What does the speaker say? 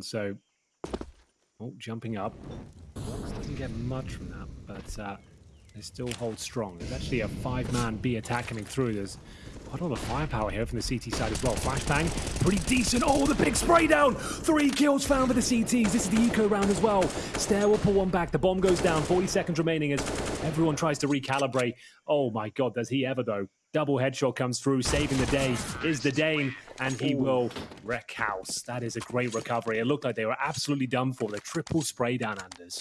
So, oh, jumping up. Doesn't get much from that, but uh, they still hold strong. There's actually a five-man B attack coming through. There's quite a lot of firepower here from the CT side as well. Flashbang, pretty decent. Oh, the big spray down. Three kills found for the CTs. This is the eco round as well. Stair will pull one back. The bomb goes down. 40 seconds remaining as everyone tries to recalibrate. Oh my God, does he ever though? Double headshot comes through, saving the day is the Dane, and he will wreck house. That is a great recovery. It looked like they were absolutely done for. The triple spray down, Anders.